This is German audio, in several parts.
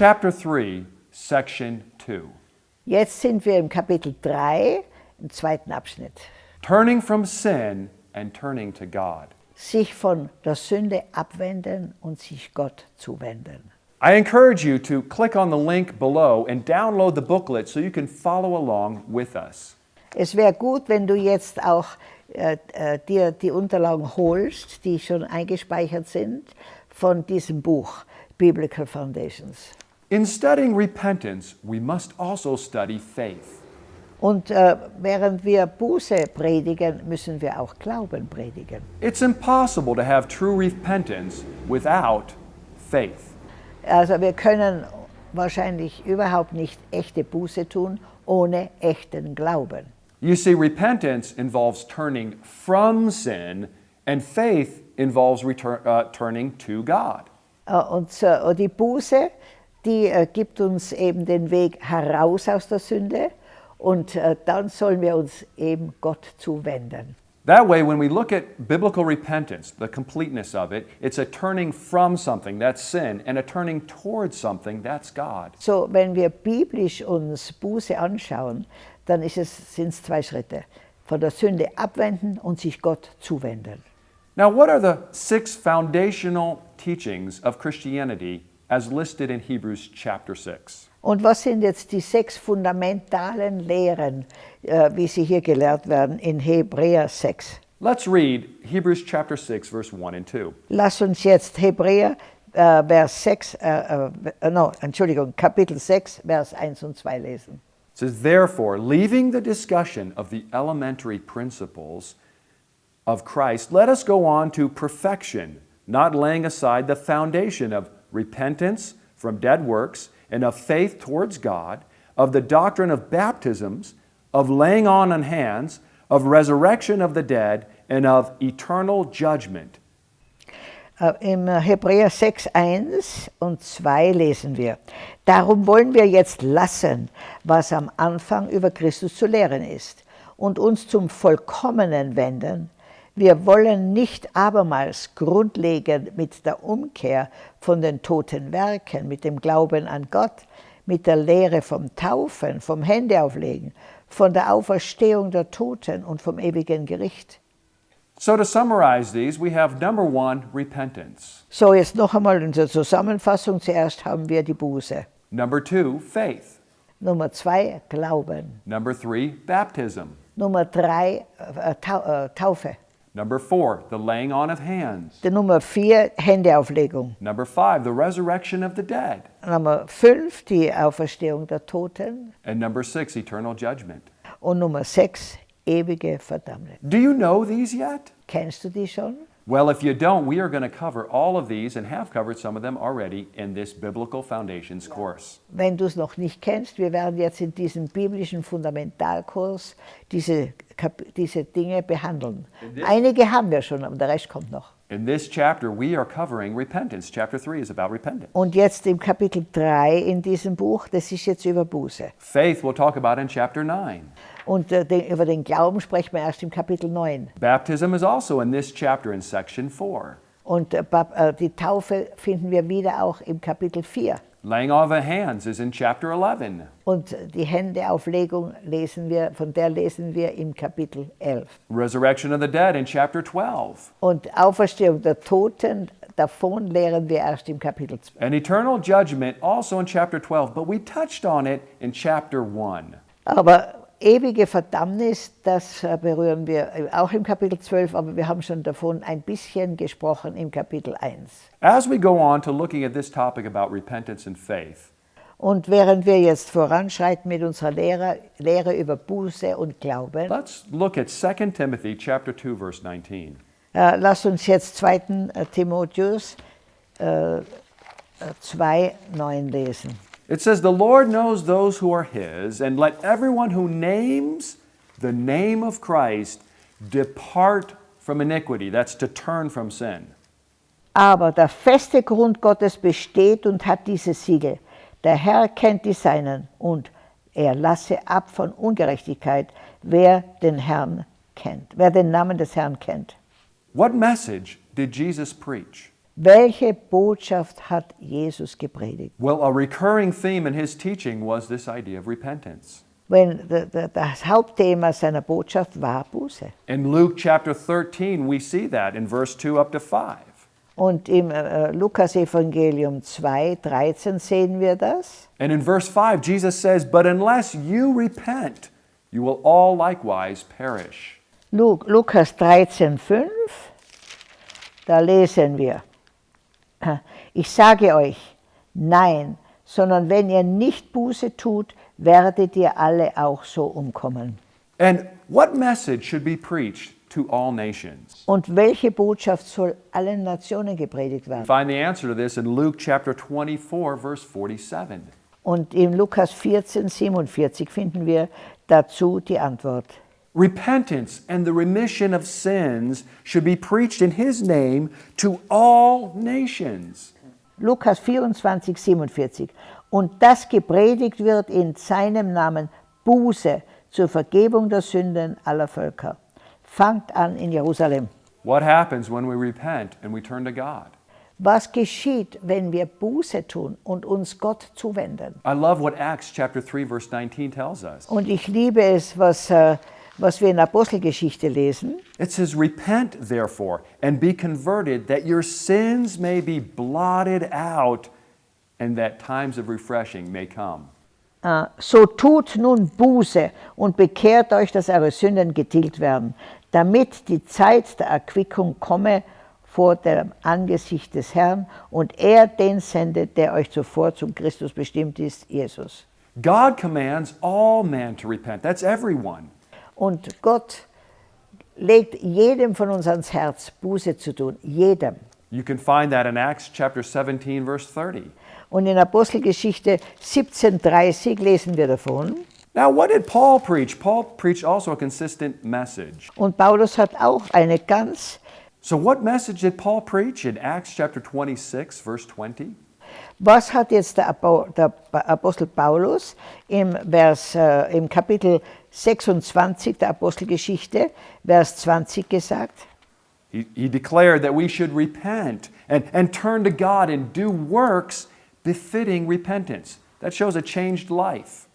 chapter 3, section 2. Jetzt sind wir im Kapitel 3, im zweiten Abschnitt. Turning from sin and turning to God. Sich von der Sünde abwenden und sich Gott zuwenden. I encourage you to click on the link below and download the booklet so you can follow along with us. Es wäre gut, wenn du jetzt auch äh, äh, dir die Unterlagen holst, die schon eingespeichert sind, von diesem Buch Biblical Foundations. In studying repentance, we must also study faith. Und äh, während wir Buße predigen, müssen wir auch Glauben predigen. It's impossible to have true repentance without faith. Also wir können wahrscheinlich überhaupt nicht echte Buße tun ohne echten Glauben. You see, repentance involves turning from sin, and faith involves return, uh, turning to God. Äh, Und so, die Buße, die äh, gibt uns eben den Weg heraus aus der Sünde und äh, dann sollen wir uns eben Gott zuwenden. That way, when we look at biblical repentance, the completeness of it, it's a turning from something, that's sin, and a turning towards something, that's God. So, wenn wir biblisch uns Buße anschauen, dann ist es, sind es zwei Schritte. Von der Sünde abwenden und sich Gott zuwenden. Now, what are the six foundational teachings of Christianity as listed in Hebrews chapter 6? Und was sind jetzt die sechs fundamentalen Lehren, äh, wie sie hier gelehrt werden in Hebräer 6? Let's read Hebrews chapter 6, verse 1 and 2. Lass uns jetzt Hebräer äh, Vers 6, äh, äh, no, Entschuldigung, Kapitel 6, Vers 1 und 2 lesen. It says, Therefore, leaving the discussion of the elementary principles of Christ, let us go on to perfection, not laying aside the foundation of repentance from dead works and of faith towards God, of the doctrine of baptisms, of laying on on hands, of resurrection of the dead, and of eternal judgment. Äh, Im Hebräer 6, 1 und 2 lesen wir, Darum wollen wir jetzt lassen, was am Anfang über Christus zu lehren ist, und uns zum Vollkommenen wenden. Wir wollen nicht abermals grundlegend mit der Umkehr von den toten Werken, mit dem Glauben an Gott, mit der Lehre vom Taufen, vom Händeauflegen, von der Auferstehung der Toten und vom ewigen Gericht. So, to summarize these, we have number one, repentance. So, jetzt noch einmal in der Zusammenfassung. Zuerst haben wir die Buße. Number two, faith. Nummer zwei, Glauben. Number three, baptism. Nummer drei, äh, äh, Taufe. Number four, the laying on of hands. Die Nummer vier, Händeauflegung. Number five, the resurrection of the dead. Nummer fünf, die Auferstehung der Toten. And number six, eternal judgment. Und Nummer sechs, ewige Verdammnis. Do you know these yet? Kennst du die schon? Well, if you don't, we are going to cover all of these and have covered some of them already in this Biblical Foundations course. Wenn du es noch nicht kennst, wir werden jetzt in diesem biblischen Fundamentalkurs diese, diese Dinge behandeln. Einige haben wir schon, aber der Rest kommt noch. In this chapter, we are covering repentance. Chapter 3 is about repentance. Und jetzt im Kapitel 3 in diesem Buch, das ist jetzt über Buße. Faith we'll talk about in chapter 9. Und äh, den, über den Glauben sprechen wir erst im Kapitel 9. Baptism is also in this chapter in section 4. Und äh, äh, die Taufe finden wir wieder auch im Kapitel 4. Laying on of hands is in chapter 11. Und die Händeauflegung lesen wir, von der lesen wir im Kapitel 11. Resurrection of the dead in chapter 12. Und Auferstehung der Toten, davon lehren wir erst im Kapitel 12. And eternal judgment also in chapter 12, but we touched on it in chapter 1. Aber ewige Verdammnis, das äh, berühren wir äh, auch im Kapitel 12, aber wir haben schon davon ein bisschen gesprochen im Kapitel 1. As we go on to looking at this topic about repentance and faith, Und während wir jetzt voranschreiten mit unserer Lehre, Lehre über Buße und Glauben, let's look at 2 Timothy chapter 2 verse 19. äh, lasst uns jetzt 2. äh, Timotheus äh, 2, 9 lesen. It says, The Lord knows those who are his, and let everyone who names the name of Christ depart from iniquity. That's to turn from sin. Aber der feste Grund Gottes besteht und hat dieses Siegel. Der Herr kennt die Seinen und er lasse ab von Ungerechtigkeit, wer den Herrn kennt, wer den Namen des Herrn kennt. What message did Jesus preach? Welche Botschaft hat Jesus gepredigt? Well, a recurring theme in his teaching was this idea of repentance. Wenn das Hauptthema seiner Botschaft war Buße. In Luke chapter 13, we see that in verse 2 up to 5. Und im äh, Lukas-Evangelium 2, 13 sehen wir das. And in verse 5, Jesus says, But unless you repent, you will all likewise perish. Lu Lukas 13, 5, da lesen wir, ich sage euch, nein, sondern wenn ihr nicht Buße tut, werdet ihr alle auch so umkommen. And what message should be preached to all nations? Und welche Botschaft soll allen Nationen gepredigt werden? Find the answer to this in Luke chapter 24, verse 47. Und im Lukas 14, 47 finden wir dazu die Antwort. Repentance and the remission of sins should be preached in his name to all nations. Lukas 24, 47. Und das gepredigt wird in seinem Namen Buße zur Vergebung der Sünden aller Völker. Fangt an in Jerusalem. What happens when we repent and we turn to God? Was geschieht, wenn wir Buße tun und uns Gott zuwenden? I love what Acts chapter 3 verse 19 tells us. Und ich liebe es, was, äh, was wir in der Apostelgeschichte lesen. It says, Repent therefore and be converted, that your sins may be blotted out and that times of refreshing may come. Äh, So tut nun Buße und bekehrt euch, dass eure Sünden getilgt werden, damit die Zeit der Erquickung komme vor dem Angesicht des Herrn und er den sendet, der euch zuvor zum Christus bestimmt ist, Jesus. God commands all men to repent. That's everyone. Und Gott legt jedem von uns ans Herz, Buße zu tun, jedem. You can find that in Acts chapter 17 verse 30. Und in Apostelgeschichte 17,30 lesen wir davon. Now, what did Paul preach? Paul preached also a consistent message. Und Paulus hat auch eine ganz So, what message did Paul preach in Acts chapter 26, verse 20? Was hat jetzt der, Apo- der Apostel Paulus im, Vers, äh, im Kapitel 26 der Apostelgeschichte, Vers 20 gesagt? He, he declared that we should repent and, and turn to God and do works befitting repentance. That shows a changed life.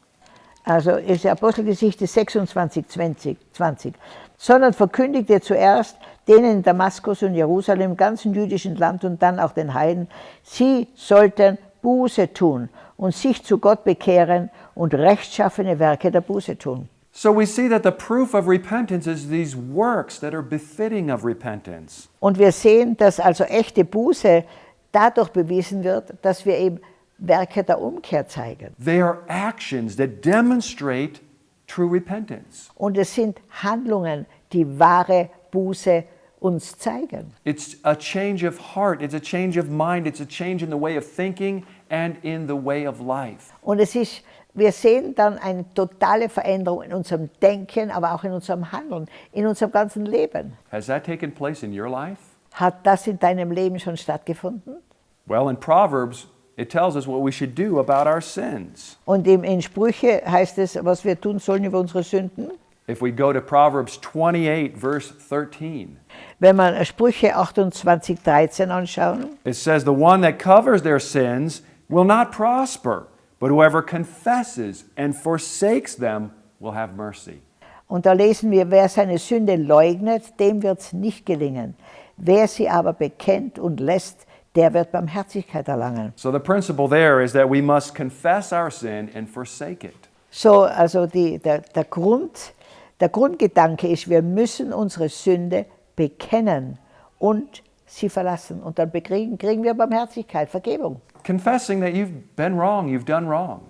Also ist die Apostelgeschichte 26, 20, 20. Sondern verkündigt er zuerst denen in Damaskus und Jerusalem, im ganzen jüdischen Land und dann auch den Heiden, sie sollten Buße tun und sich zu Gott bekehren und rechtschaffene Werke der Buße tun. So we see that the proof of repentance is these works that are befitting of repentance. Und wir sehen, dass also echte Buße dadurch bewiesen wird, dass wir eben Werke der Umkehr zeigen. They are actions that demonstrate true repentance. Und es sind Handlungen, die wahre Buße uns zeigen. It's a change of heart, it's a change of mind, it's a change in the way of thinking and in the way of life. Und es ist, wir sehen dann eine totale Veränderung in unserem Denken, aber auch in unserem Handeln, in unserem ganzen Leben. Has that taken place in your life? Hat das in deinem Leben schon stattgefunden? Well, in Proverbs, it tells us what we should do about our sins. Und im, in Sprüche heißt es, was wir tun sollen über unsere Sünden. If we go to Proverbs 28, verse 13, Wenn man Sprüche 28, 13 anschauen, it says, The one that covers their sins will not prosper, but whoever confesses and forsakes them will have mercy. Und da lesen wir, wer seine Sünde leugnet, dem wird es nicht gelingen. Wer sie aber bekennt und lässt, der wird Barmherzigkeit erlangen. So the principle there is that we must confess our sin and forsake it. So, also die, der, der, Grund, der Grundgedanke ist, wir müssen unsere Sünde bekennen und sie verlassen. Und dann bekriegen, kriegen wir Barmherzigkeit, Vergebung. Confessing that you've been wrong, you've done wrong.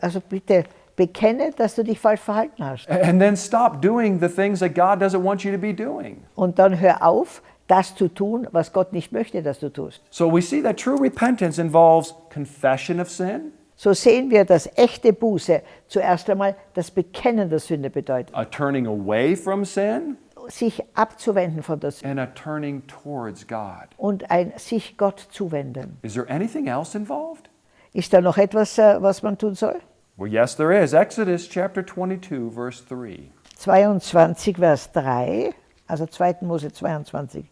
Also bitte bekenne, dass du dich falsch verhalten hast. And then stop doing the things that God doesn't want you to be doing. Und dann hör auf, das zu tun, was Gott nicht möchte, dass du tust. So we see that true repentance involves confession of sin, So sehen wir, dass echte Buße zuerst einmal das Bekennen der Sünde bedeutet. a turning away from sin, Sich abzuwenden von der Sünde and a turning towards God. und ein sich Gott zuwenden. Is there anything else involved? Ist da noch etwas, äh, was man tun soll? Well, yes, there is. Exodus chapter 22, verse 3. 22, Vers 3, also 2. Mose 22,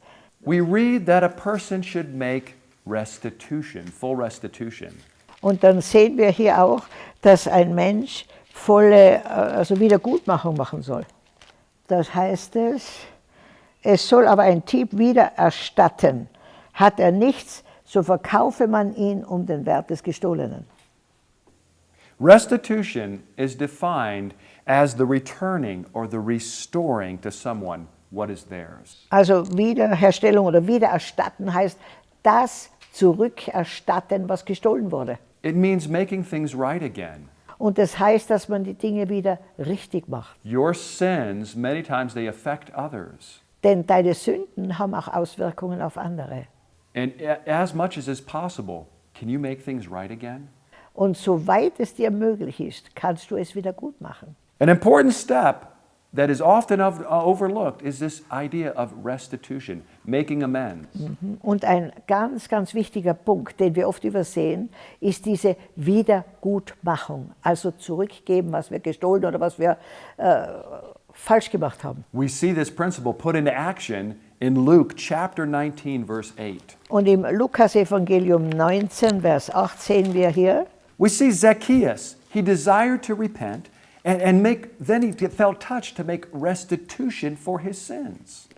we read that a person should make restitution, full restitution. Und dann sehen wir hier auch, dass ein Mensch volle äh, also Wiedergutmachung machen soll. Das heißt es, es soll aber ein Dieb wieder erstatten. Hat er nichts, so verkaufe man ihn um den Wert des Gestohlenen. Restitution is defined as the returning or the restoring to someone what is theirs. Also Wiederherstellung oder Wiedererstatten heißt das zurückerstatten, was gestohlen wurde. It means making things right again. Und das heißt, dass man die Dinge wieder richtig macht. Your sins, many times they affect others. Denn deine Sünden haben auch Auswirkungen auf andere. And as much as is possible, can you make things right again? Und soweit es dir möglich ist, kannst du es wieder gut machen. An important step that is often of, uh, overlooked is this idea of restitution, making amends. Und ein ganz, ganz wichtiger Punkt, den wir oft übersehen, ist diese Wiedergutmachung. Also zurückgeben, was wir gestohlen oder was wir äh, falsch gemacht haben. We see this principle put into action in Luke chapter 19, verse 8. Und im Lukas-Evangelium 19, Vers 8 sehen wir hier, We see Zacchaeus, he desired to repent and, and make, then he felt touched to make restitution for his sins.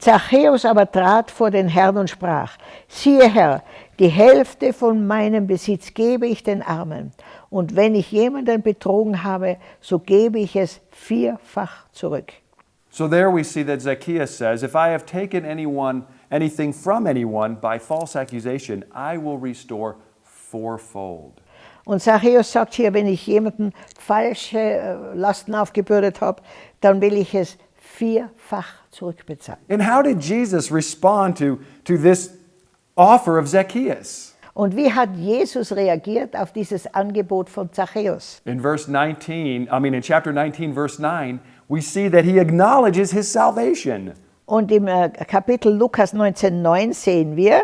Zachäus aber trat vor den Herrn und sprach, siehe Herr, die Hälfte von meinem Besitz gebe ich den Armen, und wenn ich jemanden betrogen habe, so gebe ich es vierfach zurück. So there we see that Zacchaeus says, If I have taken anyone, anything from anyone by false accusation, I will restore fourfold. Und Zachäus sagt hier, wenn ich jemanden falsche äh, Lasten aufgebürdet habe, dann will ich es vierfach zurückbezahlen. And how did Jesus respond to, to this offer of Zacchaeus? Und wie hat Jesus reagiert auf dieses Angebot von Zachäus? In verse 19, I mean in chapter 19, verse 9, we see that he acknowledges his salvation. Und im äh, Kapitel Lukas 19,9 sehen wir,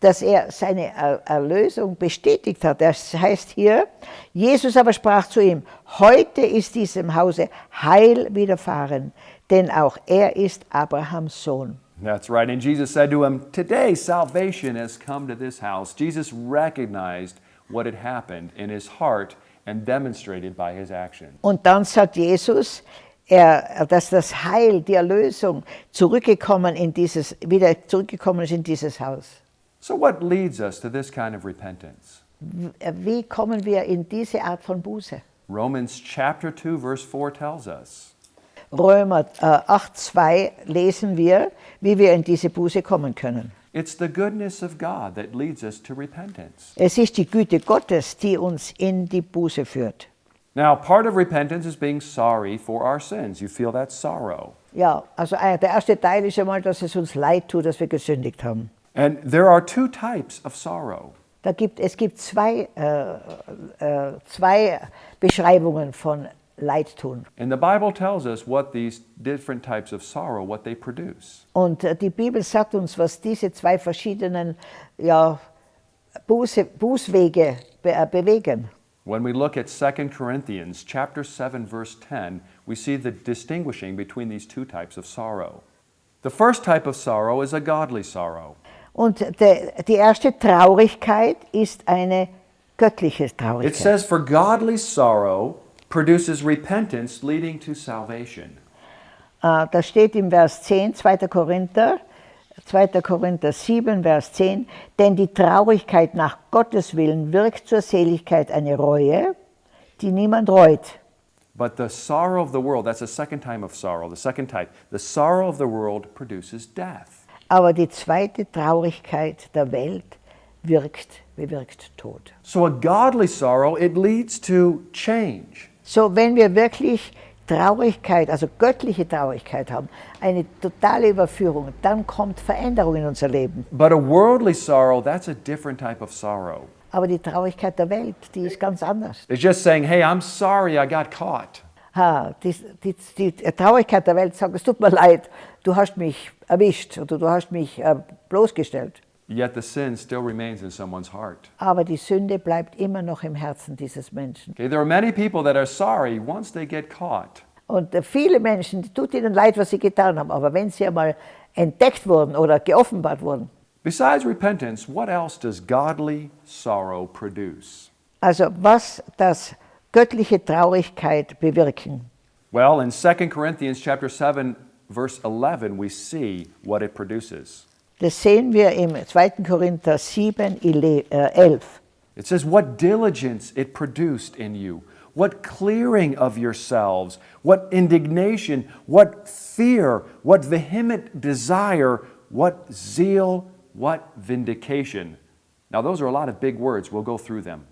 dass er seine Er- Erlösung bestätigt hat. Das heißt hier, Jesus aber sprach zu ihm, heute ist diesem Hause Heil widerfahren, denn auch er ist Abrahams Sohn. That's right. And Jesus said to him, Today salvation has come to this house. Jesus recognized what had happened in his heart and demonstrated by his action. Und dann sagt Jesus, er, dass das Heil, die Erlösung zurückgekommen in dieses, wieder zurückgekommen ist in dieses Haus. So, what leads us to this kind of repentance? Wie kommen wir in diese Art von Buße? Romans chapter 2, verse 4 tells us. Römer äh, 8,2 lesen wir, wie wir in diese Buße kommen können. It's the goodness of God that leads us to repentance. Es ist die Güte Gottes, die uns in die Buße führt. Now, part of repentance is being sorry for our sins. You feel that sorrow. Ja, also äh, der erste Teil ist einmal, dass es uns leid tut, dass wir gesündigt haben. And there are two types of sorrow. Da gibt, es gibt zwei, äh, äh, zwei Beschreibungen von Leidtun. And the Bible tells us what these different types of sorrow, what they produce. Und äh, die Bibel sagt uns, was diese zwei verschiedenen ja, Buße, Bußwege be äh, bewegen. When we look at 2 Corinthians chapter 7 verse 10, we see the distinguishing between these two types of sorrow. The first type of sorrow is a godly sorrow. Und de, die erste Traurigkeit ist eine göttliche It Traurigkeit. says for godly sorrow produces repentance leading to salvation. Äh, das steht im Vers 10, 2. Korinther, 2. Korinther 7, Vers 10. Denn die Traurigkeit nach Gottes Willen wirkt zur Seligkeit eine Reue, die niemand reut. But the sorrow of the world, that's the second time of sorrow, the second type. The sorrow of the world produces death. Aber die zweite Traurigkeit der Welt wirkt, bewirkt Tod. So a godly sorrow, it leads to change. So, wenn wir wirklich Traurigkeit, also göttliche Traurigkeit haben, eine totale Überführung, dann kommt Veränderung in unser Leben. But a worldly sorrow, that's a different type of sorrow. Aber die Traurigkeit der Welt, die ist ganz anders. It's just saying, hey, I'm sorry I got caught. Ha, die, die, die Traurigkeit der Welt sagt, es tut mir leid, du hast mich erwischt oder du hast mich äh, bloßgestellt. Yet the sin still remains in someone's heart. Aber die Sünde bleibt immer noch im Herzen dieses Menschen. Okay, there are many people that are sorry once they get caught. Und äh, viele Menschen, tut ihnen leid, was sie getan haben, aber wenn sie einmal entdeckt wurden oder geoffenbart wurden. Besides repentance, what else does godly sorrow produce? Also was das göttliche Traurigkeit bewirken. Well, in 2 Corinthians chapter 7 verse 11 we see what it produces. Das sehen wir im 2. Korinther 7, 11. Äh, it says what diligence it produced in you, what clearing of yourselves, what indignation, what fear, what vehement desire, what zeal, what vindication. Now those are a lot of big words. We'll go through them.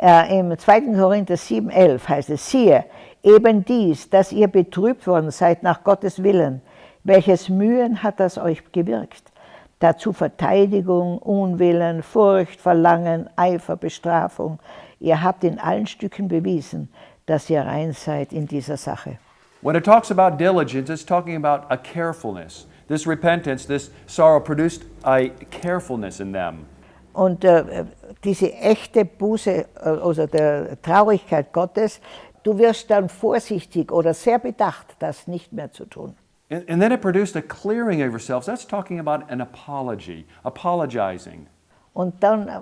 Äh, Im 2. Korinther 7, 11 heißt es, siehe, eben dies, dass ihr betrübt worden seid nach Gottes Willen, welches Mühen hat das euch gewirkt? Dazu Verteidigung, Unwillen, Furcht, Verlangen, Eifer, Bestrafung. Ihr habt in allen Stücken bewiesen, dass ihr rein seid in dieser Sache. When it talks about diligence, it's talking about a carefulness. This repentance, this sorrow produced a carefulness in them. Und äh, diese echte Buße, äh, also der Traurigkeit Gottes, du wirst dann vorsichtig oder sehr bedacht, das nicht mehr zu tun. And, and then it produced a clearing of yourselves. That's talking about an apology, apologizing. Und dann äh,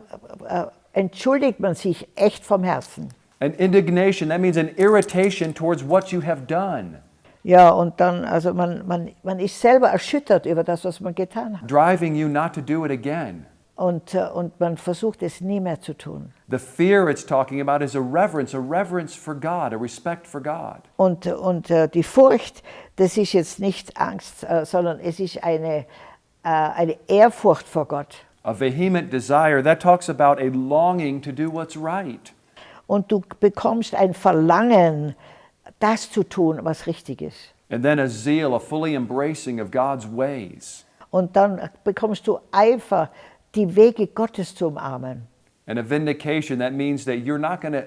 äh, entschuldigt man sich echt vom Herzen. An indignation, that means an irritation towards what you have done. Ja, und dann, also man, man, man ist selber erschüttert über das, was man getan hat. Driving you not to do it again. Und, äh, und man versucht es nie mehr zu tun. The fear it's talking about is a reverence, a reverence for God, a respect for God. Und, und äh, die Furcht, das ist jetzt nicht Angst, äh, sondern es ist eine, eine Ehrfurcht vor Gott. A vehement desire, that talks about a longing to do what's right. Und du bekommst ein Verlangen, das zu tun, was richtig ist. And then a zeal, a fully embracing of God's ways. Und dann bekommst du Eifer, die Wege Gottes zu umarmen. And a vindication, that means that you're not going to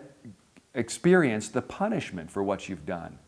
experience the punishment for what you've done.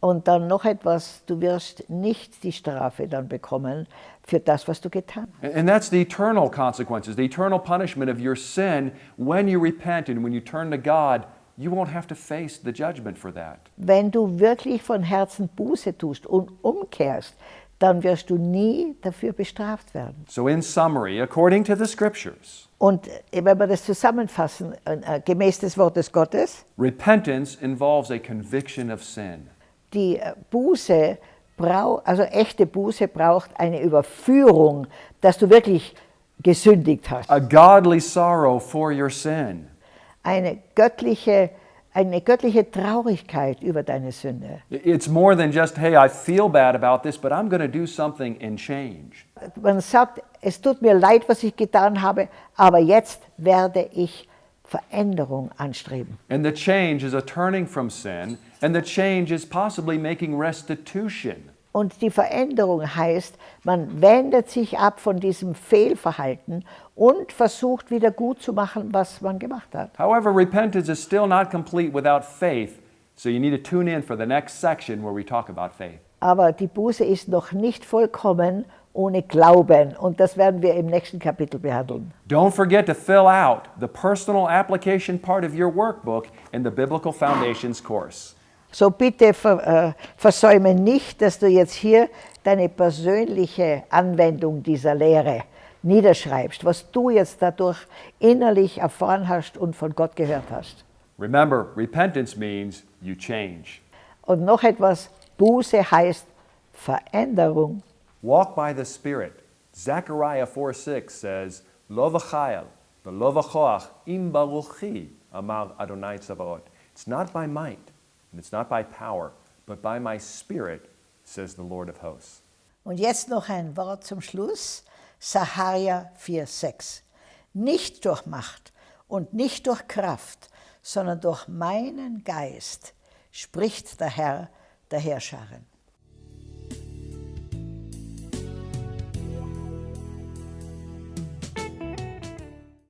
Und dann noch etwas, du wirst nicht die Strafe dann bekommen für das, was du getan hast. And that's the eternal consequences, the eternal punishment of your sin when you repent and when you turn to God. You won't have to face the judgment for that. Wenn du wirklich von Herzen Buße tust und umkehrst, dann wirst du nie dafür bestraft werden. So, in summary, according to the scriptures, Und äh, wenn wir das zusammenfassen, äh, gemäß des Wortes Gottes, repentance involves a conviction of sin. die äh, Buße braucht, also echte Buße braucht eine Überführung, dass du wirklich gesündigt hast. a godly sorrow for your sin. Eine göttliche, eine göttliche Traurigkeit über deine Sünde. It's more than just, hey, I feel bad about this, but I'm going to do something and change. Man sagt, es tut mir leid, was ich getan habe, aber jetzt werde ich Veränderung anstreben. And the change is a turning from sin, and the change is possibly making restitution. Und die Veränderung heißt, man wendet sich ab von diesem Fehlverhalten und versucht wieder gut zu machen, was man gemacht hat. However, repentance is still not complete without faith, so you need to tune in for the next section where we talk about faith. Aber die Buße ist noch nicht vollkommen ohne Glauben und das werden wir im nächsten Kapitel behandeln. Don't forget to fill out the personal application part of your workbook in the Biblical Foundations course. So bitte ver, äh, versäume nicht, dass du jetzt hier deine persönliche Anwendung dieser Lehre niederschreibst, was du jetzt dadurch innerlich erfahren hast und von Gott gehört hast. Remember, repentance means you change. Und noch etwas, Buße heißt Veränderung. Walk by the Spirit. Zechariah 4 6 says, Lo v'chayel, v'lo v'choach, im baruchi, amar Adonai Tzavaot. It's not by might, and it's not by power, but by my Spirit, says the Lord of hosts. Und jetzt noch ein Wort zum Schluss. Saharia 4,6. Nicht durch Macht und nicht durch Kraft, sondern durch meinen Geist, spricht der Herr der Herrscharen.